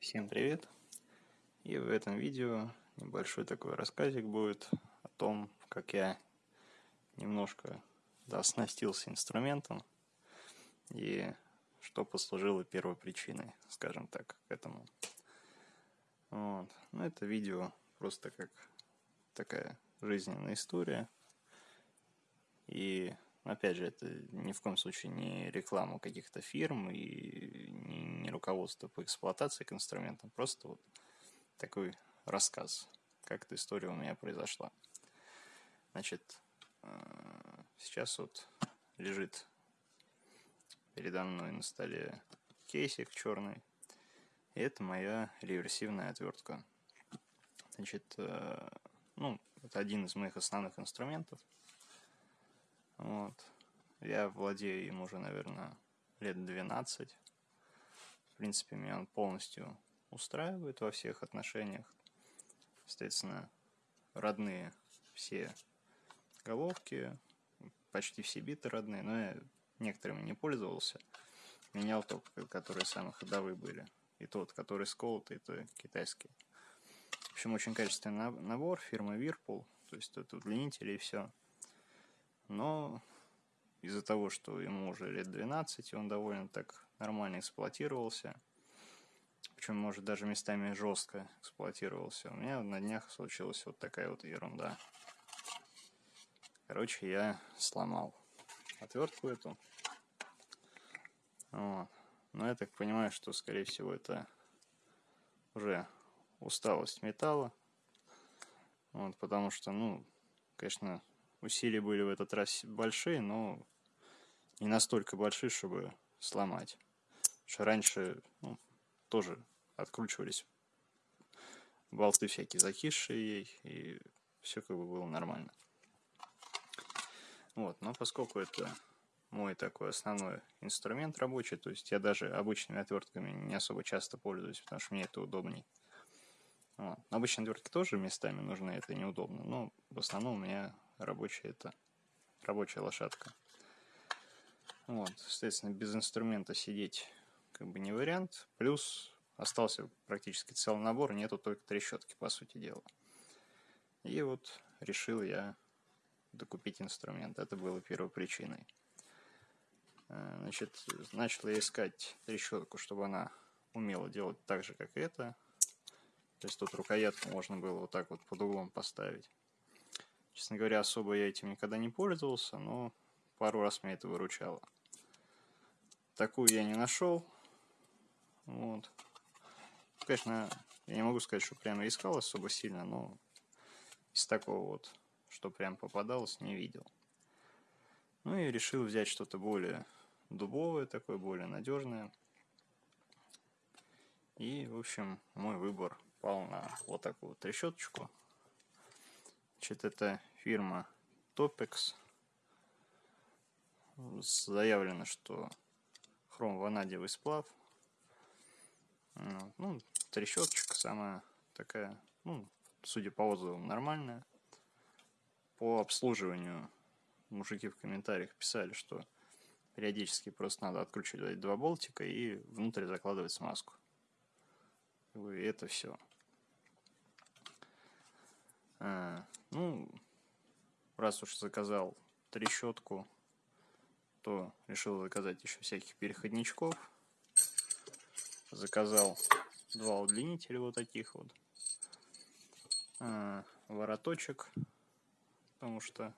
Всем привет! И в этом видео небольшой такой рассказик будет о том, как я немножко да, оснастился инструментом и что послужило первой причиной, скажем так, к этому. Вот. Ну, это видео просто как такая жизненная история. И опять же, это ни в коем случае не реклама каких-то фирм и руководство по эксплуатации к инструментам, просто вот такой рассказ, как эта история у меня произошла. Значит, э, сейчас вот лежит передо мной на столе кейсик черный, и это моя реверсивная отвертка. Значит, э, ну, это один из моих основных инструментов – вот. Я владею им уже, наверное, лет 12. Принципе, меня он полностью устраивает во всех отношениях. Соответственно, родные все головки, почти все биты родные, но я некоторыми не пользовался. Менял только, которые самые ходовые были. И тот, который сколотый, то китайский. В общем, очень качественный набор фирмы Whirlpool. То есть тут удлинители и все. Но из-за того, что ему уже лет 12, и он довольно так нормально эксплуатировался, причем, может, даже местами жестко эксплуатировался, у меня на днях случилась вот такая вот ерунда. Короче, я сломал отвертку эту. Вот. Но я так понимаю, что, скорее всего, это уже усталость металла. Вот, потому что, ну, конечно, Усилия были в этот раз большие, но не настолько большие, чтобы сломать. Что раньше ну, тоже откручивались болты всякие закисшие ей, и все как бы было нормально. Вот, но поскольку это мой такой основной инструмент рабочий, то есть я даже обычными отвертками не особо часто пользуюсь, потому что мне это удобней. Вот. Обычные отвертки тоже местами нужны, это неудобно, но в основном у меня рабочая это рабочая лошадка. Вот, соответственно, без инструмента сидеть как бы не вариант. Плюс остался практически целый набор, нету только трещотки, по сути дела. И вот решил я докупить инструмент. Это было первой причиной. Э, значит, начал я искать трещотку, чтобы она умела делать так же, как это. То есть тут рукоятку можно было вот так вот под углом поставить. Честно говоря, особо я этим никогда не пользовался, но пару раз меня это выручало. Такую я не нашел. Вот. Конечно, я не могу сказать, что прямо искал особо сильно, но из такого вот, что прям попадалось, не видел. Ну и решил взять что-то более дубовое, такое более надежное. И, в общем, мой выбор пал на вот такую трещоточку. Значит, это фирма Topex. Заявлено, что хром ванадиевый сплав. Ну, трещоточка самая такая, ну, судя по отзывам, нормальная. По обслуживанию мужики в комментариях писали, что периодически просто надо откручивать два болтика и внутрь закладывать смазку. И это все. А, ну, раз уж заказал трещотку, то решил заказать еще всяких переходничков. Заказал два удлинителя вот таких вот. А, вороточек, потому что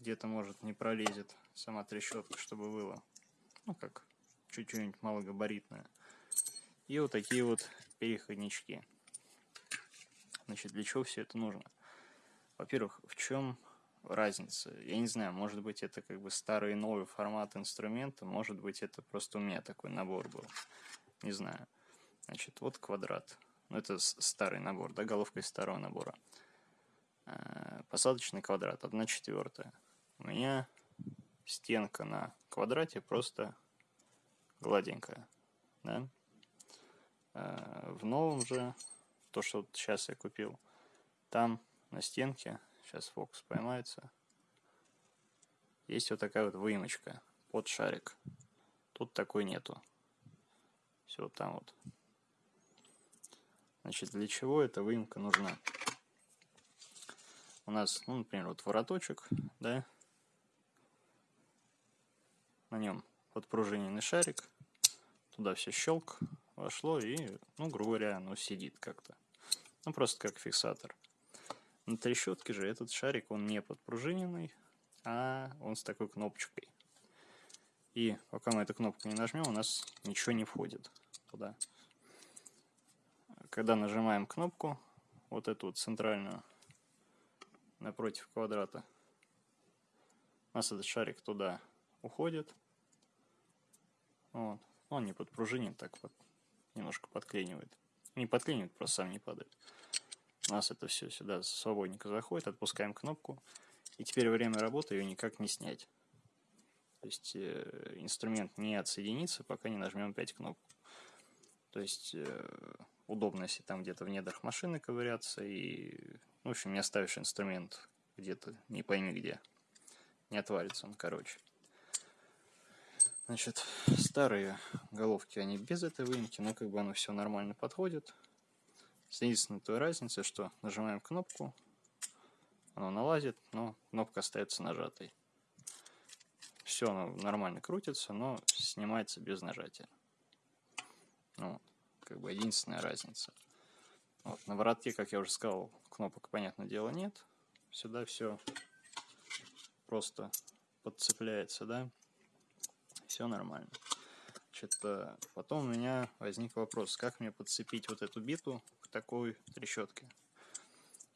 где-то, может, не пролезет сама трещотка, чтобы было, ну, как чуть-чуть малогабаритная. И вот такие вот переходнички. Значит, для чего все это нужно? Во-первых, в чем разница? Я не знаю, может быть, это как бы старый и новый формат инструмента, может быть, это просто у меня такой набор был. Не знаю. Значит, вот квадрат. Ну, это старый набор, да, головка из старого набора. Э, посадочный квадрат, 1 четвертая. У меня стенка на квадрате просто гладенькая, да. Э, в новом же то, что вот сейчас я купил, там на стенке, сейчас фокус поймается, есть вот такая вот выемочка под шарик. Тут такой нету. Все вот там вот. Значит, для чего эта выемка нужна? У нас, ну, например, вот вороточек, да, на нем подпружиненный шарик, туда все щелк вошло и, ну, грубо говоря, оно сидит как-то. Ну, просто как фиксатор. На трещотке же этот шарик, он не подпружиненный, а он с такой кнопочкой. И пока мы эту кнопку не нажмем, у нас ничего не входит туда. Когда нажимаем кнопку, вот эту вот центральную, напротив квадрата, у нас этот шарик туда уходит. Вот. Он не подпружинен, так вот немножко подклинивает. Не подклинивает, просто сам не падает. У нас это все сюда свободненько заходит, отпускаем кнопку. И теперь время работы ее никак не снять. То есть э, инструмент не отсоединится, пока не нажмем 5 кнопку. То есть э, удобно, если там где-то в недрах машины ковыряться и, в общем, не оставишь инструмент где-то не пойми где. Не отвалится он, короче. Значит, старые головки, они без этой выемки, но как бы оно все нормально подходит. Единственная той разница, что нажимаем кнопку, оно налазит, но кнопка остается нажатой. Все оно нормально крутится, но снимается без нажатия. Ну, как бы единственная разница. Вот, на воротке, как я уже сказал, кнопок, понятное дело, нет. Сюда все просто подцепляется, да. Все нормально. Значит, потом у меня возник вопрос, как мне подцепить вот эту биту к такой трещотке.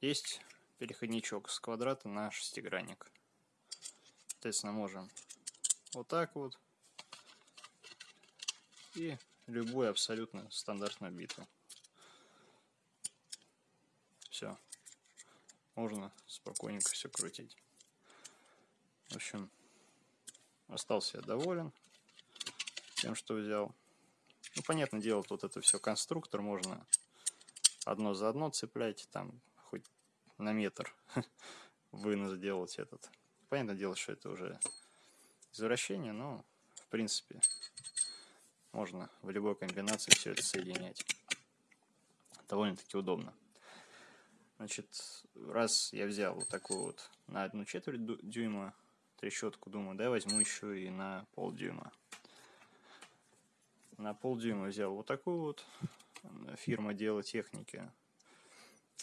Есть переходничок с квадрата на шестигранник. Соответственно, можем вот так вот и любую абсолютно стандартную биту. Все. Можно спокойненько все крутить. В общем, остался я доволен тем, что взял. Ну, понятное дело, тут это все конструктор, можно одно за одно цеплять, там хоть на метр вынос делать этот. Понятное дело, что это уже извращение, но в принципе можно в любой комбинации все это соединять. Довольно-таки удобно. Значит, раз я взял вот такую вот на одну четверть дюйма трещотку, думаю, да, возьму еще и на полдюйма. На полдюйма взял вот такую вот фирма Дело техники.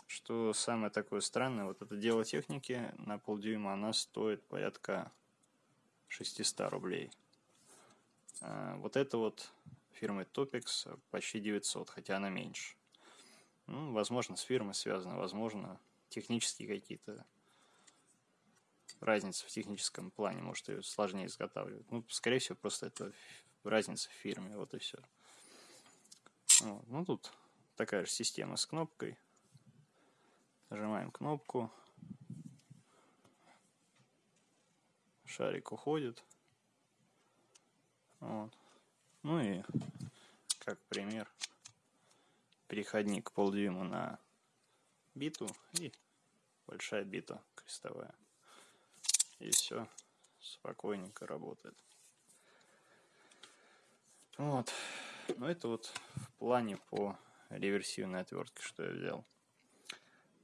Что самое такое странное, вот это Дело техники на полдюйма, она стоит порядка 600 рублей. А, вот это вот фирмы Topix почти 900, хотя она меньше. Ну, возможно, с фирмой связано, возможно, технические какие-то разницы в техническом плане, может, ее сложнее изготавливать. Ну, скорее всего, просто это разница в фирме, вот и все. Вот. Ну, тут такая же система с кнопкой. Нажимаем кнопку. Шарик уходит. Вот. Ну и как пример переходник полдюйма на биту и большая бита крестовая. И все спокойненько работает. Вот. Ну это вот в плане по реверсивной отвертке, что я взял.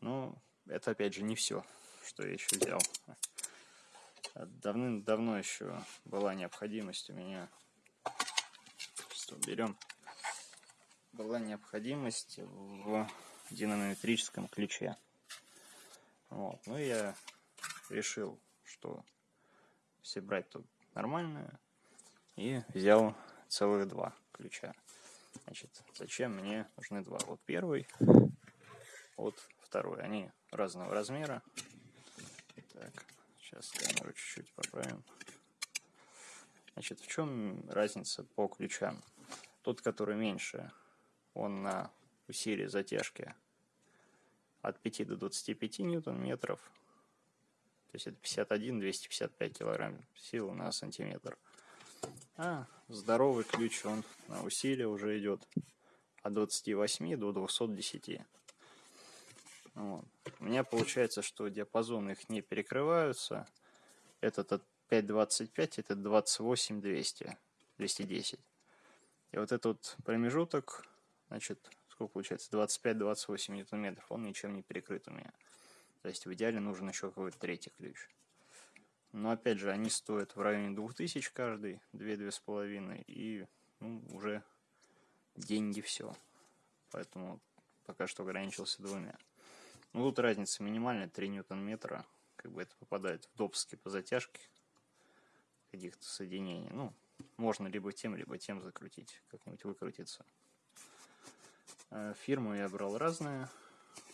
Ну, это опять же не все, что я еще взял. Давным-давно еще была необходимость у меня. Что берем? Была необходимость в динамометрическом ключе. Вот. Ну я решил, что все брать тут нормальное. И взял целых два ключа. Значит, зачем мне нужны два? Вот первый, вот второй. Они разного размера. Так, сейчас камеру чуть-чуть поправим. Значит, в чем разница по ключам? Тот, который меньше, он на усилие затяжки от 5 до 25 ньютон-метров. То есть это 51-255 килограмм силы на сантиметр. А здоровый ключ, он на усилие уже идет от 28 до 210. Вот. У меня получается, что диапазоны их не перекрываются. Этот от 5.25, этот 28 200, 210. И вот этот промежуток, значит, сколько получается, 25-28 ньютон-метров, он ничем не перекрыт у меня. То есть в идеале нужен еще какой-то третий ключ. Но опять же, они стоят в районе 2000 каждый, 2-2,5, и ну, уже деньги все. Поэтому пока что ограничился двумя. Ну, тут разница минимальная, 3 ньютон-метра. Как бы это попадает в допуски по затяжке каких-то соединений. Ну, можно либо тем, либо тем закрутить, как-нибудь выкрутиться. Э, фирму я брал разные.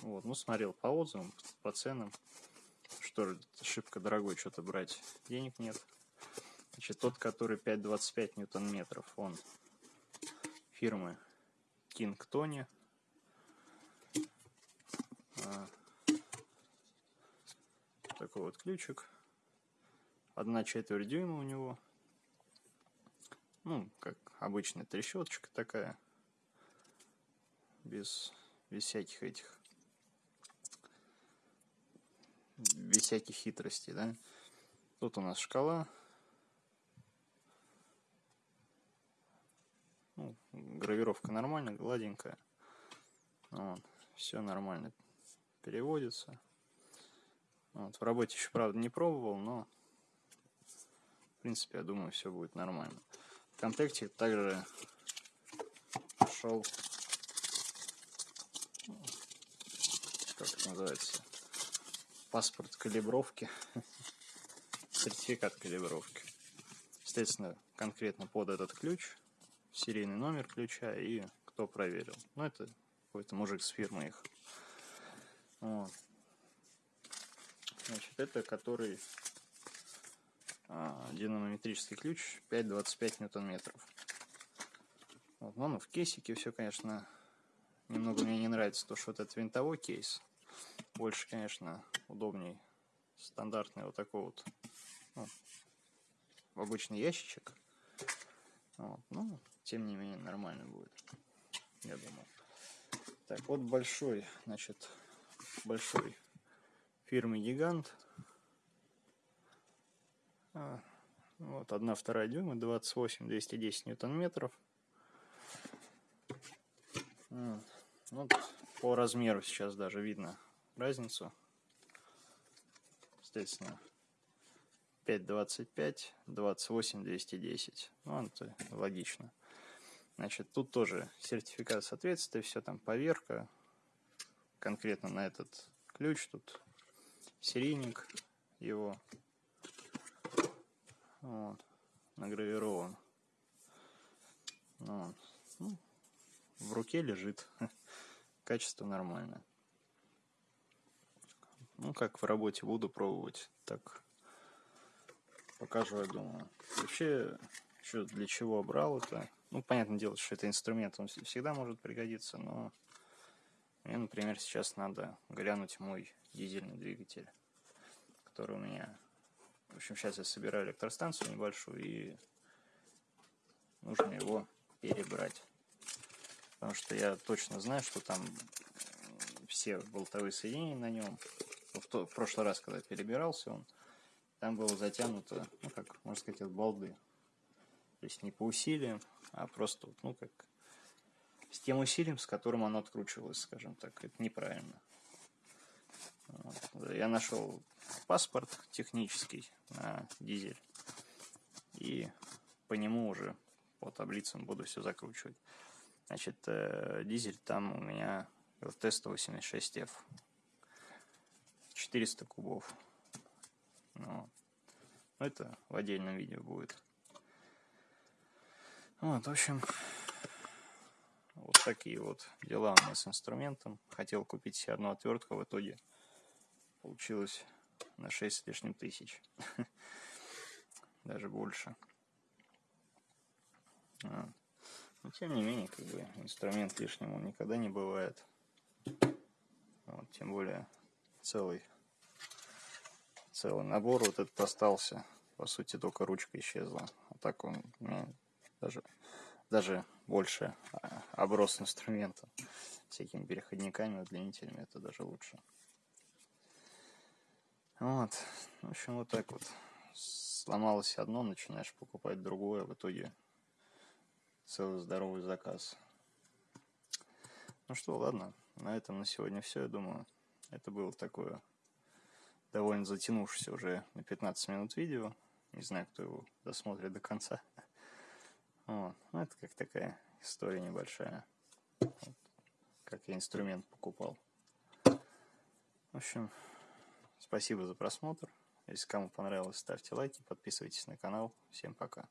Вот, ну, смотрел по отзывам, по ценам. Что же, шибко дорогой что-то брать. Денег нет. Значит, тот, который 5,25 ньютон-метров, он фирмы Tony. А, такой вот ключик. Одна четверть дюйма у него. Ну, как обычная трещоточка такая. Без, без всяких этих без всяких хитростей, да. Тут у нас шкала. Ну, гравировка нормальная, гладенькая. Вот, все нормально переводится. Вот, в работе еще, правда, не пробовал, но в принципе, я думаю, все будет нормально. В комплекте также шел как это называется паспорт калибровки, сертификат калибровки. Естественно, конкретно под этот ключ, серийный номер ключа и кто проверил. Ну, это какой-то мужик с фирмы их. Вот. Значит, это который а, динамометрический ключ 5,25 ньютон-метров. Вот, ну, в кейсике все, конечно, немного мне не нравится то, что вот этот винтовой кейс. Больше, конечно, удобней стандартный вот такой вот ну, обычный ящичек. Вот. Ну, тем не менее, нормально будет, я думаю. Так, вот большой, значит, большой фирмы Гигант. А, вот, одна вторая дюйма, 28-210 ньютон-метров. Вот, по размеру сейчас даже видно разницу. Естественно, 5.25, 28, 210. Ну, это логично. Значит, тут тоже сертификат соответствия, все там поверка. Конкретно на этот ключ тут серийник его вот, награвирован. Вот. Ну, в руке лежит. Качество нормальное. Ну, как в работе буду пробовать, так покажу, я думаю. Вообще, еще для чего брал это? Ну, понятное дело, что это инструмент, он всегда может пригодиться, но мне, например, сейчас надо глянуть мой дизельный двигатель, который у меня... В общем, сейчас я собираю электростанцию небольшую, и нужно его перебрать. Потому что я точно знаю, что там все болтовые соединения на нем в, то, в прошлый раз, когда перебирался он, там было затянуто, ну, как, можно сказать, от балды. То есть не по усилиям, а просто, ну, как с тем усилием, с которым оно откручивалось, скажем так. Это неправильно. Вот. Я нашел паспорт технический на дизель. И по нему уже по таблицам буду все закручивать. Значит, э, дизель там у меня ЛТ-186F. 400 кубов. Ну, это в отдельном видео будет. Вот, в общем, вот такие вот дела у меня с инструментом. Хотел купить себе одну отвертку, в итоге получилось на 6 с лишним тысяч. Даже больше. Но тем не менее, как бы инструмент лишним он никогда не бывает. Вот, тем более целый целый набор вот этот остался. По сути, только ручка исчезла. А так он даже, даже больше а, оброс инструментом. Всякими переходниками, удлинителями. Это даже лучше. Вот. В общем, вот так вот. Сломалось одно, начинаешь покупать другое. В итоге целый здоровый заказ. Ну что, ладно, на этом на сегодня все, я думаю. Это было такое довольно затянувшееся уже на 15 минут видео. Не знаю, кто его досмотрит до конца. Вот. Ну, это как такая история небольшая. Вот. Как я инструмент покупал. В общем, спасибо за просмотр. Если кому понравилось, ставьте лайки, подписывайтесь на канал. Всем пока.